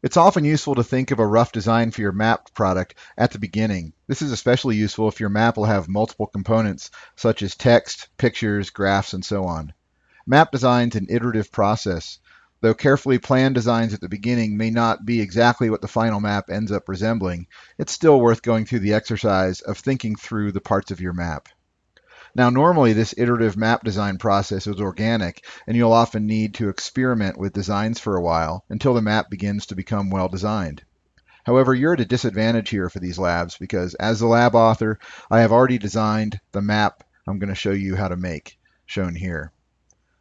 It's often useful to think of a rough design for your map product at the beginning. This is especially useful if your map will have multiple components such as text, pictures, graphs, and so on. Map design is an iterative process. Though carefully planned designs at the beginning may not be exactly what the final map ends up resembling, it's still worth going through the exercise of thinking through the parts of your map. Now, normally this iterative map design process is organic, and you'll often need to experiment with designs for a while until the map begins to become well designed. However, you're at a disadvantage here for these labs because as the lab author, I have already designed the map I'm going to show you how to make, shown here.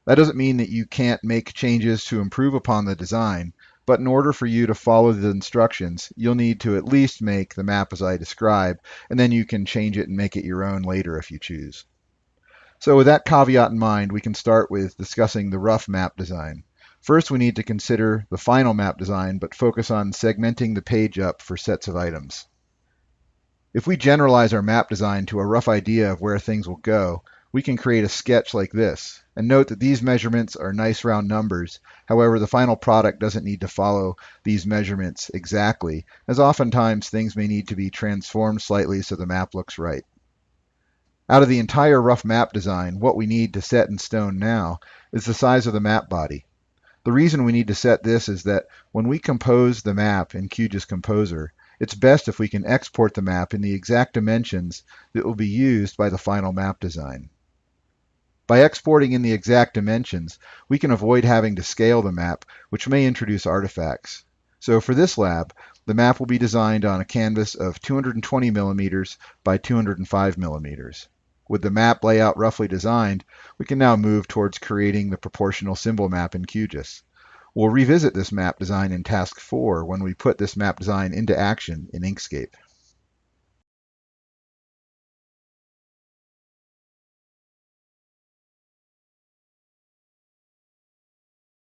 That doesn't mean that you can't make changes to improve upon the design, but in order for you to follow the instructions, you'll need to at least make the map as I describe, and then you can change it and make it your own later if you choose. So with that caveat in mind, we can start with discussing the rough map design. First, we need to consider the final map design, but focus on segmenting the page up for sets of items. If we generalize our map design to a rough idea of where things will go, we can create a sketch like this. And note that these measurements are nice round numbers. However, the final product doesn't need to follow these measurements exactly, as oftentimes things may need to be transformed slightly so the map looks right. Out of the entire rough map design, what we need to set in stone now is the size of the map body. The reason we need to set this is that when we compose the map in QGIS Composer, it's best if we can export the map in the exact dimensions that will be used by the final map design. By exporting in the exact dimensions, we can avoid having to scale the map, which may introduce artifacts. So for this lab, the map will be designed on a canvas of 220 millimeters by 205 millimeters. With the map layout roughly designed, we can now move towards creating the proportional symbol map in QGIS. We'll revisit this map design in Task 4 when we put this map design into action in Inkscape.